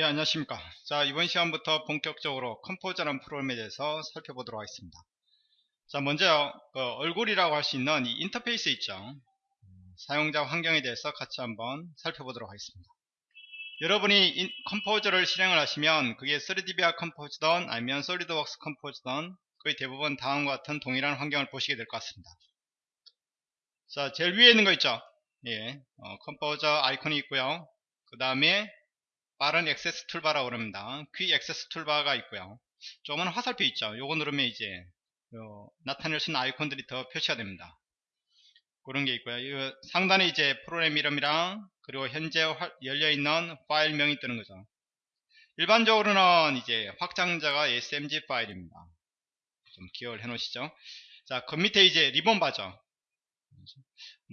예 안녕하십니까. 자 이번 시간부터 본격적으로 Composer라는 프로그램에 대해서 살펴보도록 하겠습니다. 자 먼저 그 얼굴이라고 할 수 있는 이 인터페이스 있죠? 사용자 환경에 대해서 같이 한번 살펴보도록 하겠습니다. 여러분이 인, Composer를 실행을 하시면 그게 3DVR 컴포즈든 아니면 SolidWorks Composer든 거의 대부분 다음과 같은 동일한 환경을 보시게 될 것 같습니다. 자 제일 위에 있는 거 있죠? 예, 어, Composer 아이콘이 있고요. 그 다음에 빠른 액세스 toolbar라고 그럽니다. quick access toolbar가 있고요. 조그만 화살표 있죠. 요거 누르면 이제 나타낼 수 있는 아이콘들이 더 표시가 됩니다. 그런 게 있고요. 상단에 이제 프로그램 이름이랑 그리고 현재 열려있는 파일명이 뜨는 거죠. 일반적으로는 이제 확장자가 SMG 파일입니다. 좀 기억을 해 놓으시죠. 자, 그 밑에 이제 리본 바죠.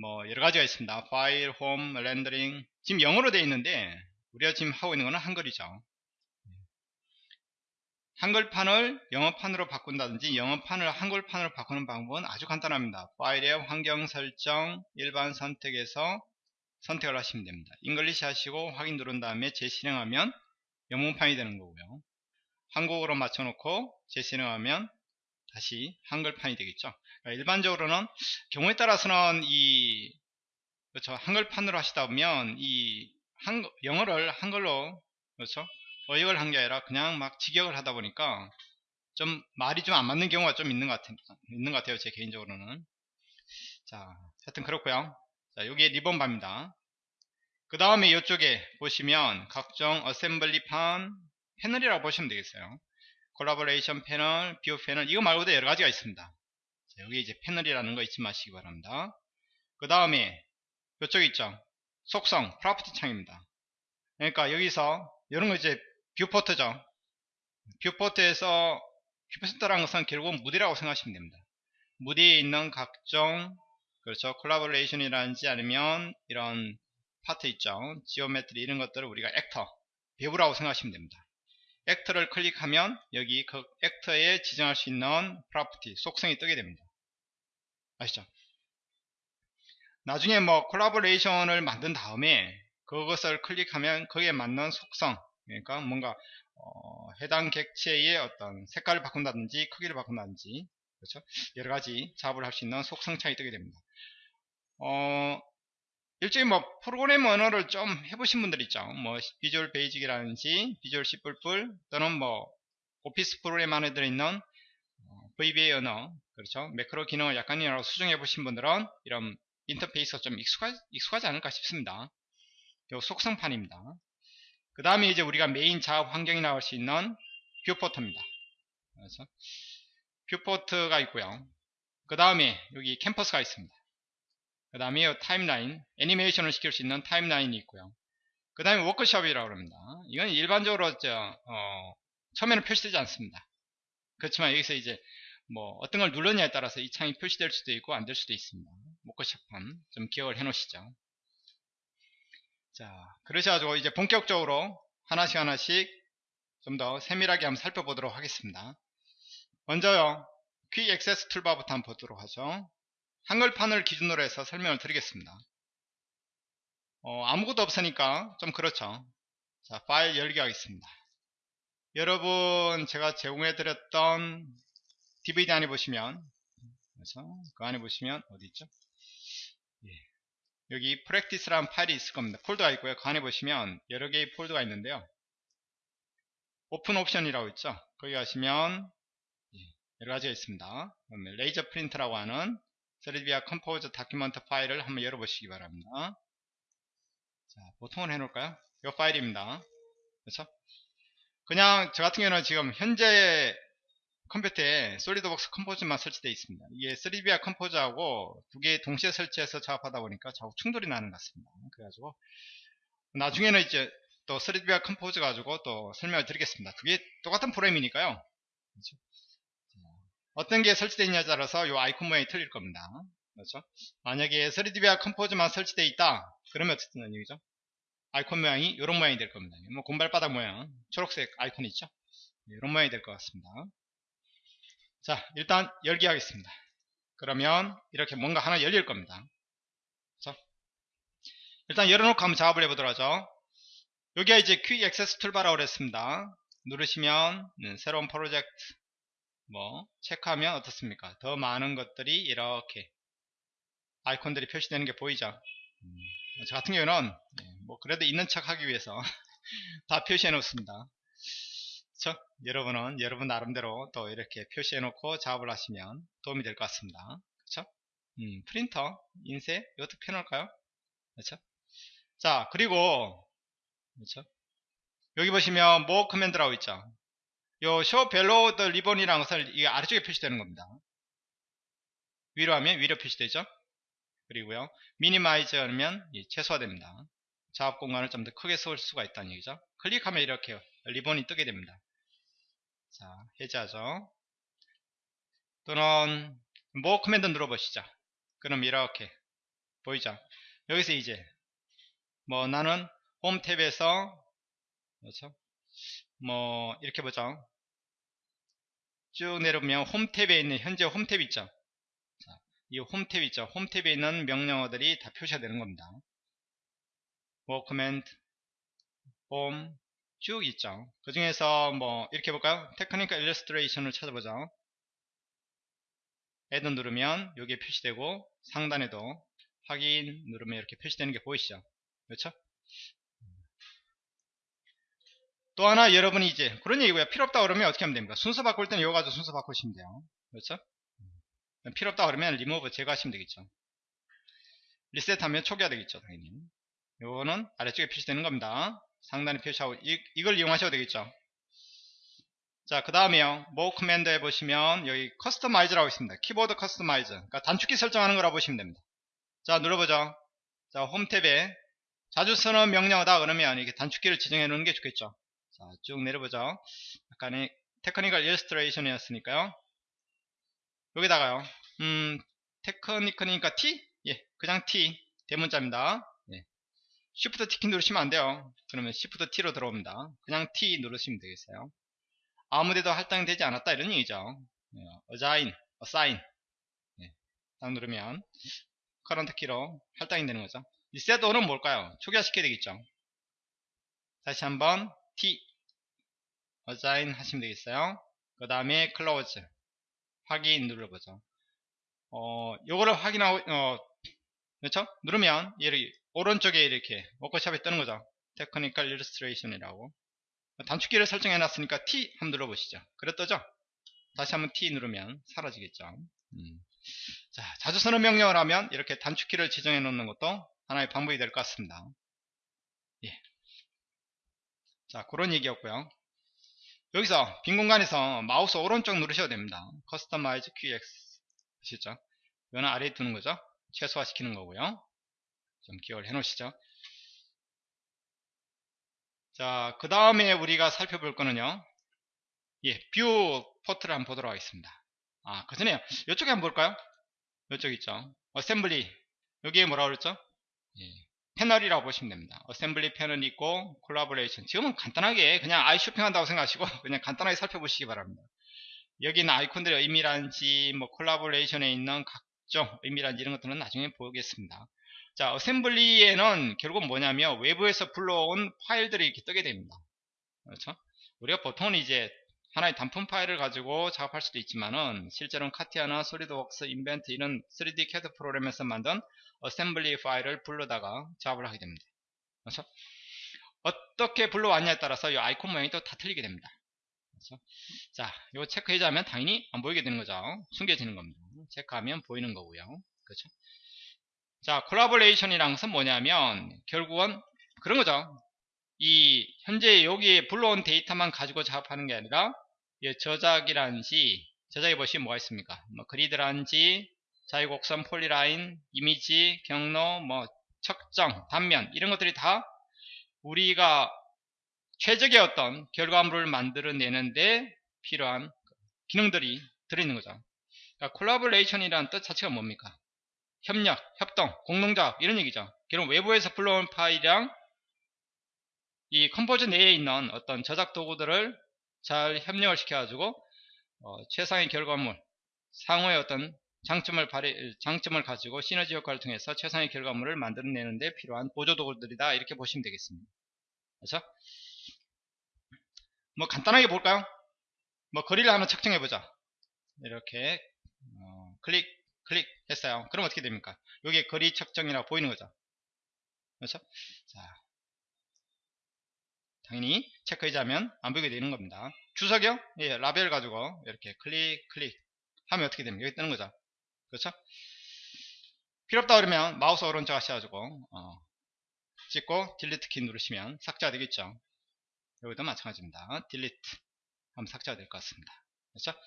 뭐 여러 가지가 있습니다. 파일, 홈, 렌더링. 지금 영어로 되어 있는데 우리가 지금 하고 있는 것은 한글이죠. 한글판을 영어판으로 바꾼다든지 영어판을 한글판으로 바꾸는 방법은 아주 간단합니다. 파일의 환경 설정 일반 선택에서 선택을 하시면 됩니다. English 하시고 확인 누른 다음에 재실행하면 영문판이 되는 거고요. 한국어로 맞춰놓고 재실행하면 다시 한글판이 되겠죠. 그러니까 일반적으로는 경우에 따라서는 이 그렇죠 한글판으로 하시다 보면 이 한, 영어를 한글로 그렇죠? 어역을 한 게 아니라 그냥 막 직역을 하다 보니까 좀 말이 좀 안 맞는 경우가 좀 있는 것, 같, 있는 것 같아요 제 개인적으로는. 자 하여튼 그렇고요. 자 여기에 리본바입니다. 그 다음에 이쪽에 보시면 각종 어셈블리판 패널이라고 보시면 되겠어요. 콜라보레이션 패널, view 패널 이거 말고도 여러 가지가 있습니다. 자, 여기 이제 패널이라는 거 잊지 마시기 바랍니다. 그 다음에 이쪽 있죠 속성, property 창입니다. 그러니까 여기서 이런 거 이제 viewport죠. viewport에서 viewport라는 것은 결국 무대라고 생각하시면 됩니다. 무대에 있는 각종 그렇죠. collaboration이라든지 아니면 이런 파트 있죠. geometry 이런 것들을 우리가 actor, 배우라고 생각하시면 됩니다. actor를 클릭하면 여기 그 actor에 지정할 수 있는 property, 속성이 뜨게 됩니다. 아시죠? 나중에 뭐 collaboration을 만든 다음에 그것을 클릭하면 거기에 맞는 속성 그러니까 뭔가 어, 해당 객체의 어떤 색깔을 바꾼다든지 크기를 바꾼다든지 그렇죠? 여러 가지 작업을 할 수 있는 속성 창이 뜨게 됩니다. 어, 일종의 뭐 프로그램 언어를 좀 해보신 분들 있죠? 뭐 Visual Basic이라든지 Visual C++ 또는 뭐 Office 프로그램 안에 들어있는 어, VBA 언어 그렇죠? 매크로 기능을 약간이라도 수정해 보신 분들은 이런 인터페이스가 좀 익숙하, 익숙하지 않을까 싶습니다. 요 속성판입니다. 그 다음에 이제 우리가 메인 작업 환경이 나올 수 있는 viewport입니다. 그래서 viewport가 있고요. 그 다음에 여기 캔버스가 있습니다. 그 다음에 timeline, 애니메이션을 시킬 수 있는 timeline이 있고요. 그 다음에 워크숍이라고 합니다. 이건 일반적으로 저, 어, 처음에는 표시되지 않습니다. 그렇지만 여기서 이제 뭐 어떤 걸 눌렀냐에 따라서 이 창이 표시될 수도 있고 안 될 수도 있습니다. 목거시판 좀 기억을 해 놓으시죠. 자, 그러셔가지고 이제 본격적으로 하나씩 하나씩 좀 더 세밀하게 한번 살펴보도록 하겠습니다. 먼저요, 퀵 액세스 툴바부터 한번 보도록 하죠. 한글판을 기준으로 해서 설명을 드리겠습니다. 어, 아무것도 없으니까 좀 그렇죠. 자, 파일 열기 하겠습니다. 여러분, 제가 제공해 드렸던 DVD 안에 보시면, 그래서 그 안에 보시면 어디 있죠? 예. 여기 practice라는 파일이 있을 겁니다. 폴더가 있고요. 그 안에 보시면 여러 개의 폴더가 있는데요. 오픈 옵션이라고 있죠. 거기 가시면 예, 여러 가지가 있습니다. laser print라고 하는 3DVIA Composer document 파일을 한번 열어보시기 바랍니다. 자, 보통은 해놓을까요? 이 파일입니다. 그렇죠? 그냥 저 같은 경우는 지금 현재 컴퓨터에 SolidWorks Composer만 설치되어 있습니다. 이게 3VR 컴포즈하고 두 개 동시에 설치해서 작업하다 보니까 자꾸 충돌이 나는 것 같습니다. 그래가지고 나중에는 이제 또 3VR 컴포즈 가지고 또 설명을 드리겠습니다. 두 개 똑같은 프로그램이니까요. 그렇죠? 어떤 게 설치되어 있냐에 따라서 이 아이콘 모양이 틀릴 겁니다. 그렇죠? 만약에 3DVR 컴포즈만 설치되어 있다 그러면 어떻게 되는 얘기죠? 아이콘 모양이 이런 모양이 될 겁니다. 뭐 곰발바닥 모양 초록색 아이콘이 있죠? 이런 모양이 될 것 같습니다. 자 일단 열기 하겠습니다 그러면 이렇게 뭔가 하나 열릴 겁니다 그렇죠? 일단 열어놓고 한번 작업을 해보도록 하죠 여기가 이제 퀵 액세스 툴바라고 그랬습니다. 누르시면 음, 새로운 프로젝트 뭐 체크하면 어떻습니까? 더 많은 것들이 이렇게 아이콘들이 표시되는 게 보이죠? 음, 저 같은 경우는 예, 뭐 그래도 있는 척 하기 위해서 다 표시해 놓습니다. 그렇죠? 여러분은 여러분 나름대로 또 이렇게 표시해 놓고 작업을 하시면 도움이 될 것 같습니다. 그렇죠? 음, 프린터, 인쇄 이것도 펴놓을까요? 그렇죠? 자 그리고 그렇죠? 여기 보시면 more 커맨드라고 있죠. 요 show below the ribbon이라는 것을 이 아래쪽에 표시되는 겁니다. 위로 하면 위로 표시되죠. 그리고요 minimize 하면 최소화됩니다. 작업 공간을 좀 더 크게 쓸 수가 있다는 얘기죠. 클릭하면 이렇게 리본이 뜨게 됩니다. 자 해제하죠. 또는 more command 눌러보시죠. 그럼 이렇게 보이죠. 여기서 이제 뭐 나는 홈 탭에서 그렇죠? 뭐 이렇게 보죠. 쭉 내려오면 홈 탭에 있는 현재 홈 탭 있죠. 자, 이홈 탭 있죠. 홈 탭에 있는 명령어들이 다 표시가 되는 겁니다. more command 홈 쭉 있죠. 그 중에서 뭐 이렇게 볼까요? technical illustration을 찾아보죠. add 누르면 여기에 표시되고 상단에도 확인 누르면 이렇게 표시되는 게 보이시죠? 그렇죠? 또 하나 여러분이 이제 그런 얘기고요. 필요 없다 그러면 어떻게 하면 됩니까? 순서 바꿀 때는 이거 가지고 순서 바꾸시면 돼요. 그렇죠? 필요 없다 그러면 리무브 제거하시면 되겠죠. 리셋하면 초기화 되겠죠. 당연히. 요거는 아래쪽에 표시되는 겁니다. 상단에 표시하고 이, 이걸 이용하셔도 되겠죠. 자, 그 다음에요. 뭐 command에 보시면 여기 customize라고 있습니다. 키보드 customize. 그러니까 단축키 설정하는 거라고 보시면 됩니다. 자, 눌러보죠. 자, 홈 탭에 자주 쓰는 명령어다 그러면 이렇게 단축키를 지정해 놓는 게 좋겠죠. 자, 쭉 내려보죠. 아까 technical illustration이었으니까요. 여기다가요. 음, technical이니까 T? 예, 그냥 T. 대문자입니다. 예. Shift T 키 누르시면 안 돼요. 그러면 Shift T로 들어옵니다. 그냥 T 누르시면 되겠어요. 아무데도 할당되지 않았다 이런 얘기죠. 예, assign, assign. 예, 딱 누르면 current 키로 할당이 되는 거죠. reset all은 뭘까요? 초기화시켜야 되겠죠. 다시 한번 T assign 하시면 되겠어요. 그 다음에 close 확인 눌러보죠. 어, 요거를 확인하고 어, 그렇죠? 누르면 이렇게 오른쪽에 이렇게 워크샵에 뜨는 거죠. Technical Illustration이라고 단축키를 설정해 놨으니까 T 한번 눌러보시죠. 그래 떠죠? 다시 한번 T 누르면 사라지겠죠. 음. 자, 자주 쓰는 명령을 하면 이렇게 단축키를 지정해 놓는 것도 하나의 방법이 될 것 같습니다. 예. 자, 그런 얘기였고요. 여기서 빈 공간에서 마우스 오른쪽 누르셔도 됩니다. 커스터마이즈 QX 아시죠? 이거는 아래에 두는 거죠. 최소화 시키는 거고요. 좀 기억을 해 놓으시죠. 자, 그 다음에 우리가 살펴볼 거는요. 예, viewport를 한번 보도록 하겠습니다. 아, 그 전에 이쪽에 한번 볼까요? 이쪽 있죠. assembly. 여기에 뭐라 그랬죠? 예, 패널이라고 보시면 됩니다. assembly 패널이 있고 콜라보레이션. 지금은 간단하게 그냥 아이 쇼핑한다고 생각하시고 그냥 간단하게 살펴보시기 바랍니다. 여기는 아이콘들의 의미란지 뭐 collaboration에 있는 각종 의미란지 이런 것들은 나중에 보겠습니다. 자, assembly에는 결국 뭐냐면 외부에서 불러온 파일들이 이렇게 뜨게 됩니다. 그렇죠? 우리가 보통은 이제 하나의 단품 파일을 가지고 작업할 수도 있지만은 실제로는 CATIA나 SolidWorks, Inventor 이런 3D CAD 프로그램에서 만든 assembly 파일을 불러다가 작업을 하게 됩니다. 그렇죠? 어떻게 불러왔냐에 따라서 이 아이콘 모양이 또 다 틀리게 됩니다. 그렇죠? 자, 이거 체크 해제하면 당연히 안 보이게 되는 거죠. 숨겨지는 겁니다. 체크하면 보이는 거고요. 그렇죠? 자, collaboration이란 것은 뭐냐면 결국은 그런 거죠. 이 현재 여기에 불러온 데이터만 가지고 작업하는 게 아니라 저작이란지 저작에 보시면 뭐가 있습니까? 뭐 그리드란지 자유곡선 polyline 이미지 경로 뭐 측정 단면 이런 것들이 다 우리가 최적의 어떤 결과물을 만들어내는데 필요한 기능들이 들어있는 거죠. 그러니까 collaboration이라는 뜻 자체가 뭡니까? 협력, 협동, 공동작업 이런 얘기죠. 결국 외부에서 불러온 파일이랑 이 Composer 내에 있는 어떤 저작 도구들을 잘 협력을 시켜가지고 어, 최상의 결과물, 상호의 어떤 장점을 발휘, 장점을 가지고 시너지 효과를 통해서 최상의 결과물을 만들어내는데 필요한 보조 도구들이다 이렇게 보시면 되겠습니다. 그렇죠? 뭐 간단하게 볼까요? 뭐 거리를 하나 측정해 보자. 이렇게 어, 클릭 클릭 했어요. 그럼 어떻게 됩니까? 여기 거리 측정이라고 보이는 거죠. 그렇죠? 자, 당연히 체크 해제하면 안 보이게 되는 겁니다. 주석이요? 예, 라벨 가지고 이렇게 클릭 클릭 하면 어떻게 됩니까? 여기 뜨는 거죠. 그렇죠? 필요 없다 그러면 마우스 오른쪽 하셔가지고 어, 찍고 delete 키 누르시면 삭제가 되겠죠. 여기도 마찬가지입니다. delete 하면 삭제가 될 것 같습니다. 그렇죠?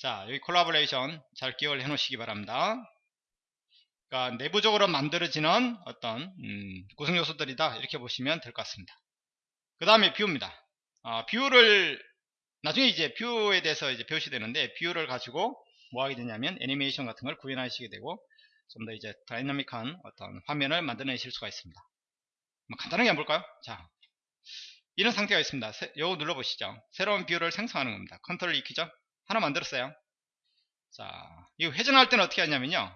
자, 여기 콜라보레이션 잘 기억을 해 놓으시기 바랍니다. 그러니까 내부적으로 만들어지는 어떤 음, 구성 요소들이다 이렇게 보시면 될 것 같습니다. 그 다음에 view입니다. 아, view를 나중에 이제 view에 대해서 이제 배우시게 되는데 view를 가지고 뭐 하게 되냐면 애니메이션 같은 걸 구현하시게 되고 좀 더 이제 dynamic한 어떤 화면을 만들어내실 수가 있습니다. 뭐 간단하게 한번 볼까요? 자, 이런 상태가 있습니다. 세, 요거 눌러보시죠. 새로운 view를 생성하는 겁니다. 컨트롤 키죠? 하나 만들었어요. 자, 이거 회전할 때는 어떻게 하냐면요.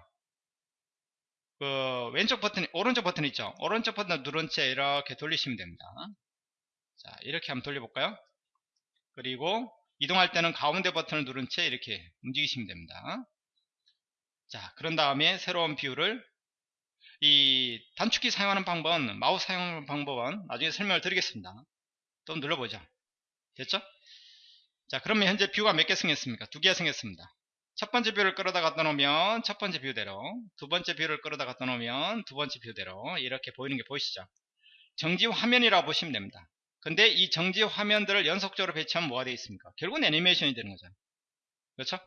그 왼쪽 버튼, 오른쪽 버튼 있죠? 오른쪽 버튼 누른 채 이렇게 돌리시면 됩니다. 자, 이렇게 한번 돌려볼까요? 그리고 이동할 때는 가운데 버튼을 누른 채 이렇게 움직이시면 됩니다. 자, 그런 다음에 새로운 view를 이 단축키 사용하는 방법은 마우스 사용하는 방법은 나중에 설명을 드리겠습니다. 또 눌러보죠. 됐죠? 자, 그러면 현재 view가 몇 개 생겼습니까? 두 개가 생겼습니다. 첫 번째 view를 끌어다 갖다 놓으면 첫 번째 view대로, 두 번째 view를 끌어다 갖다 놓으면 두 번째 view대로 이렇게 보이는 게 보이시죠? 정지 화면이라고 보시면 됩니다. 근데 이 정지 화면들을 연속적으로 배치하면 뭐가 되어 있습니까? 결국은 애니메이션이 되는 거죠. 그렇죠?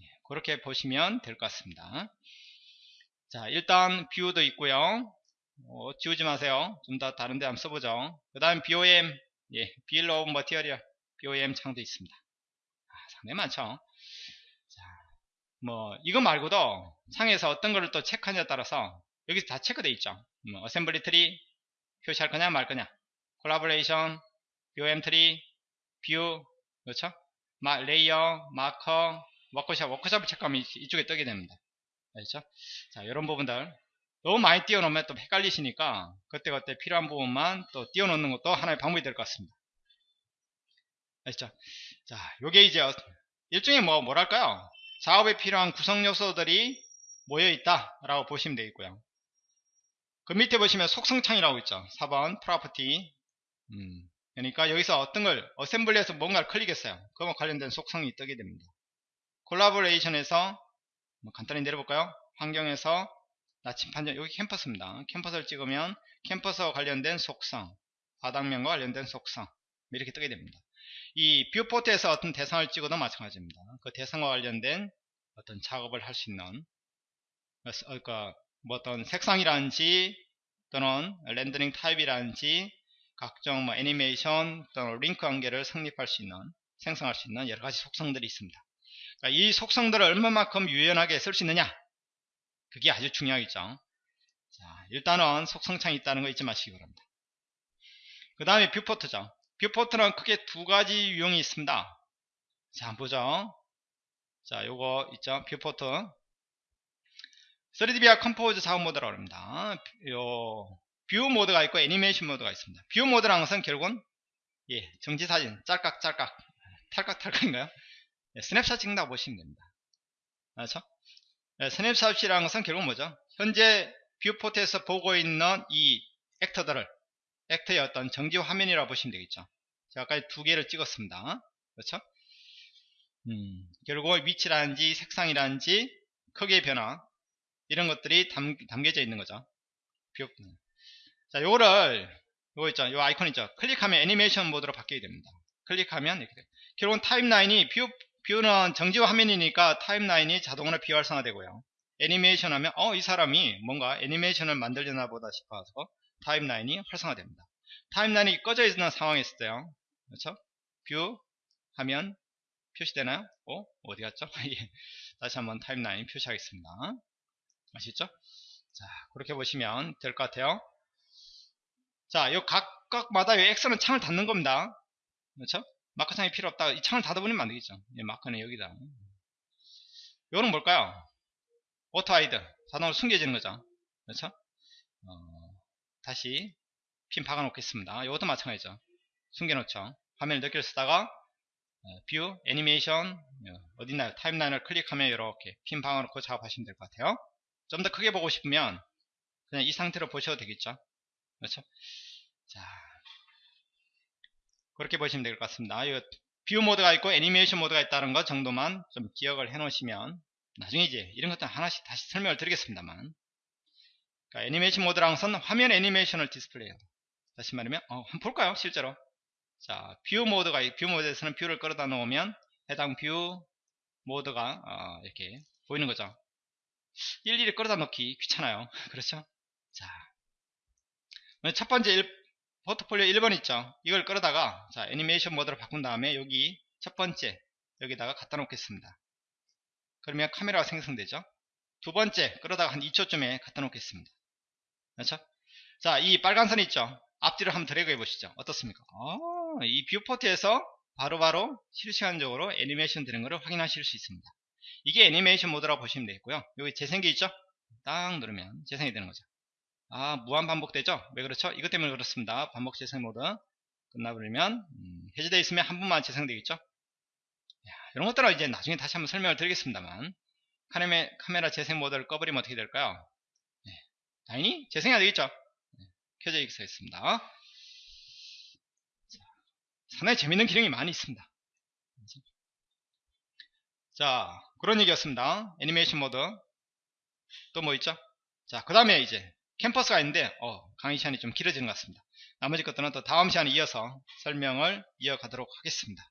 예, 그렇게 보시면 될 것 같습니다. 자, 일단 view도 있고요. 어, 지우지 마세요. 좀 더 다른 데 한번 써보죠. 그 다음 BOM, 예, Bill of Material, BOM 창도 있습니다. 아, 상당히 많죠. 자, 뭐, 이거 말고도 상에서 어떤 거를 또 체크하냐에 따라서 여기 다 체크되어 있죠. 뭐, assembly tree 표시할 거냐 말 거냐. collaboration, BOM tree, view, 그렇죠? 마, layer, marker, 워크샵, 워크샵을 체크하면 이쪽에 뜨게 됩니다. 알죠? 자, 이런 부분들 너무 많이 띄워놓으면 또 헷갈리시니까 그때그때 필요한 부분만 또 띄워놓는 것도 하나의 방법이 될 것 같습니다. 아시죠? 자, 요게 이제 일종의 뭐 뭐랄까요? 작업에 필요한 구성 요소들이 모여 있다 라고 보시면 되겠고요. 그 밑에 보시면 속성창이라고 있죠. 4번 프로퍼티. 음, 그러니까 여기서 어떤 걸 어셈블리에서 뭔가를 클릭했어요. 그와 관련된 속성이 뜨게 됩니다. collaboration에서 뭐 간단히 내려볼까요? 환경에서 나침판 정 여기 캔버스입니다. 캔버스를 찍으면 캔버스와 관련된 속성, 바닥면과 관련된 속성 이렇게 뜨게 됩니다. 이 viewport에서 어떤 대상을 찍어도 마찬가지입니다. 그 대상과 관련된 어떤 작업을 할 수 있는 그러니까 뭐 어떤 색상이라든지 또는 렌더링 타입이라든지 각종 뭐 애니메이션 또는 링크 관계를 성립할 수 있는 생성할 수 있는 여러 가지 속성들이 있습니다. 그러니까 이 속성들을 얼마만큼 유연하게 쓸 수 있느냐 그게 아주 중요하겠죠 자, 일단은 속성창이 있다는 거 잊지 마시기 바랍니다 그 다음에 viewport죠 viewport는 크게 두 가지 유형이 있습니다. 자 한번 보죠. 자 요거 있죠? viewport. 3DVIA Composer 작업 모드라고 합니다. 요 view 모드가 있고 애니메이션 모드가 있습니다. view 모드라는 것은 결국은 예, 정지사진 짤깍짤깍 탈깍탈깍인가요? 예, 스냅샷 찍는다고 보시면 됩니다. 그렇죠? 예, 스냅샷이라는 것은 결국 뭐죠? 현재 viewport에서 보고 있는 이 actor들을 actor의 어떤 정지 화면이라고 보시면 되겠죠. 제가 아까 두 개를 찍었습니다. 그렇죠? 음, 결국 위치라든지 색상이라든지 크기의 변화 이런 것들이 담, 담겨져 있는 거죠. view. 자, 요거를 요거 있죠. 요 아이콘 있죠. 클릭하면 애니메이션 모드로 바뀌게 됩니다. 클릭하면 이렇게 돼요. 결국은 타임라인이 view view는 정지 화면이니까 타임라인이 자동으로 비활성화되고요. 애니메이션 하면 어 이 사람이 뭔가 애니메이션을 만들려나 보다 싶어서 타임라인이 활성화됩니다. 타임라인이 꺼져 있는 상황에 있을 때요. 그렇죠? view 하면 표시되나요? 어? 어디 갔죠? 예. 다시 한번 타임라인 표시하겠습니다. 아시죠? 자, 그렇게 보시면 될 것 같아요. 자, 요 각각마다 이 X는 창을 닫는 겁니다. 그렇죠? 마커 창이 필요 없다. 이 창을 닫아버리면 안 되겠죠. 예, marker는 여기다. 요거는 뭘까요? auto hide. 자동으로 숨겨지는 거죠. 그렇죠? 어, 다시 핀 박아 놓겠습니다. 이것도 마찬가지죠. 숨겨놓죠. 화면을 몇 개를 쓰다가 view, 애니메이션 어, 어딨나요? 타임라인을 클릭하면 이렇게 핀 박아 놓고 작업하시면 될 것 같아요. 좀 더 크게 보고 싶으면 그냥 이 상태로 보셔도 되겠죠. 그렇죠? 자, 그렇게 보시면 될 것 같습니다. 이 view 모드가 있고 애니메이션 모드가 있다는 것 정도만 좀 기억을 해 놓으시면 나중에 이제 이런 것들 하나씩 다시 설명을 드리겠습니다만 그러니까 애니메이션 모드랑 선 화면 애니메이션을 디스플레이해요. 다시 말하면 어, 한번 볼까요? 실제로 자, view 모드가 view 모드에서는 view를 끌어다 놓으면 해당 view 모드가 어, 이렇게 보이는 거죠. 일일이 끌어다 놓기 귀찮아요. 그렇죠? 자, 첫 번째 일, 포트폴리오 1번 있죠. 이걸 끌어다가 자 애니메이션 모드로 바꾼 다음에 여기 첫 번째 여기다가 갖다 놓겠습니다. 그러면 카메라가 생성되죠. 두 번째 끌어다가 한 2초쯤에 갖다 놓겠습니다. 그렇죠? 자, 이 빨간 선 있죠. 앞뒤로 한번 드래그 해보시죠. 어떻습니까? 아, 이 viewport에서 바로바로 실시간적으로 애니메이션 되는 것을 확인하실 수 있습니다. 이게 애니메이션 모드라고 보시면 되겠고요. 여기 재생기 있죠? 딱 누르면 재생이 되는 거죠. 아, 무한 반복되죠? 왜 그렇죠? 이것 때문에 그렇습니다. 반복 재생 모드 끝나버리면 음, 해제되어 있으면 한 번만 재생되겠죠? 야, 이런 것들은 이제 나중에 다시 한번 설명을 드리겠습니다만 카메라, 카메라 재생 모드를 꺼버리면 어떻게 될까요? 네, 당연히 재생해야 되겠죠? 네, 켜져 있어 있습니다. 상당히 재밌는 기능이 많이 있습니다. 자, 그런 얘기였습니다. 애니메이션 모드. 또 뭐 있죠? 자, 그 다음에 이제 캠퍼스가 있는데, 어, 강의 시간이 좀 길어지는 것 같습니다. 나머지 것들은 또 다음 시간에 이어서 설명을 이어가도록 하겠습니다.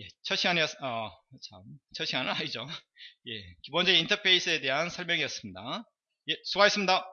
예, 첫 시간이었, 어, 참, 첫 시간은 아니죠. 예, 기본적인 인터페이스에 대한 설명이었습니다. 예, 수고하셨습니다.